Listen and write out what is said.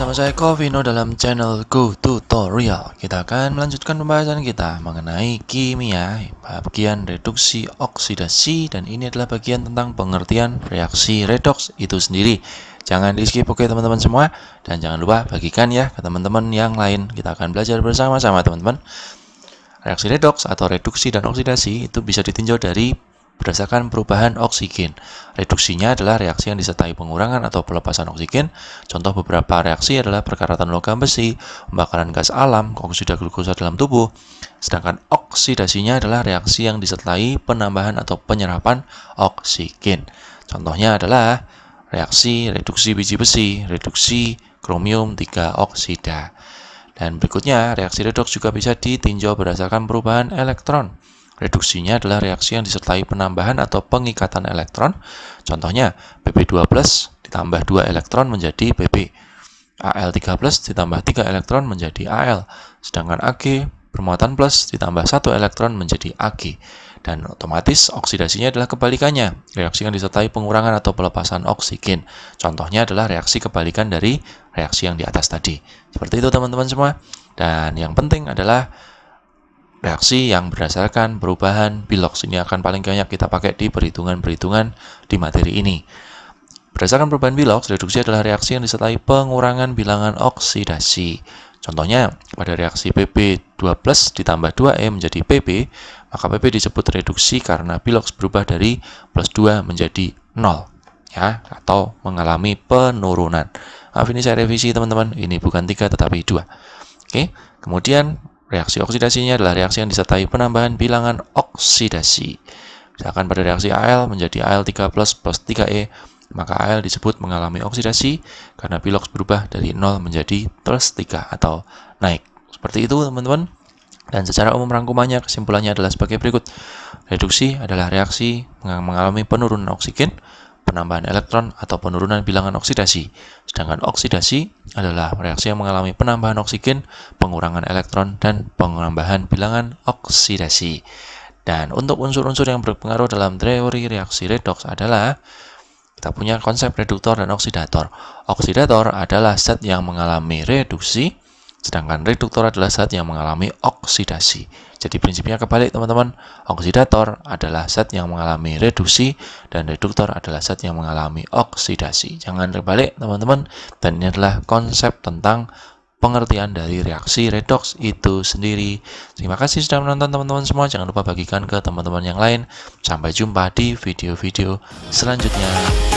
bersama saya Kovino dalam channel Go Tutorial. Kita akan melanjutkan pembahasan kita mengenai kimia Bagian reduksi oksidasi Dan ini adalah bagian tentang pengertian reaksi redox itu sendiri. Jangan di skip oke teman-teman semua. Dan jangan lupa bagikan ya ke teman-teman yang lain. Kita akan belajar bersama-sama teman-teman. Reaksi redox atau reduksi dan oksidasi itu bisa ditinjau dari berdasarkan perubahan oksigen. Reduksinya adalah reaksi yang disertai pengurangan atau pelepasan oksigen. Contoh beberapa reaksi adalah perkaratan logam besi, pembakaran gas alam, oksida glukosa dalam tubuh. Sedangkan oksidasinya adalah reaksi yang disertai penambahan atau penyerapan oksigen. Contohnya adalah reaksi reduksi biji besi, reduksi kromium 3 oksida. Dan berikutnya, reaksi redoks juga bisa ditinjau berdasarkan perubahan elektron. Reduksinya adalah reaksi yang disertai penambahan atau pengikatan elektron. Contohnya, Pp2 ditambah 2 elektron menjadi Pp. Al3 ditambah 3 elektron menjadi Al. Sedangkan Ag bermuatan plus ditambah 1 elektron menjadi Ag. Dan otomatis oksidasinya adalah kebalikannya, reaksi yang disertai pengurangan atau pelepasan oksigen. Contohnya adalah reaksi kebalikan dari reaksi yang di atas tadi. Seperti itu teman-teman semua. Dan yang penting adalah reaksi yang berdasarkan perubahan bilox ini akan paling banyak kita pakai di perhitungan-perhitungan di materi ini. Berdasarkan perubahan bilox, reduksi adalah reaksi yang disertai pengurangan bilangan oksidasi. Contohnya, pada reaksi PP2 ditambah 2E menjadi PP, maka PP disebut reduksi karena bilox berubah dari plus 2 menjadi 0, ya, atau mengalami penurunan. Maaf ini saya revisi teman-teman, ini bukan 3 tetapi 2. Oke, kemudian Reaksi oksidasinya adalah reaksi yang disertai penambahan bilangan oksidasi. Misalkan pada reaksi Al menjadi Al3 plus plus 3E, maka Al disebut mengalami oksidasi karena bilox berubah dari 0 menjadi plus 3 atau naik. Seperti itu teman-teman. Dan secara umum rangkumannya kesimpulannya adalah sebagai berikut. Reduksi adalah reaksi mengalami penurunan oksigen penambahan elektron atau penurunan bilangan oksidasi. Sedangkan oksidasi adalah reaksi yang mengalami penambahan oksigen, pengurangan elektron, dan penambahan bilangan oksidasi. Dan untuk unsur-unsur yang berpengaruh dalam teori reaksi redoks adalah kita punya konsep reduktor dan oksidator. Oksidator adalah zat yang mengalami reduksi, sedangkan reduktor adalah zat yang mengalami oksidasi. Jadi prinsipnya kebalik teman-teman, oksidator adalah zat yang mengalami reduksi dan reduktor adalah zat yang mengalami oksidasi. Jangan terbalik teman-teman, dan ini adalah konsep tentang pengertian dari reaksi redox itu sendiri. Terima kasih sudah menonton teman-teman semua. Jangan lupa bagikan ke teman-teman yang lain. Sampai jumpa di video-video selanjutnya.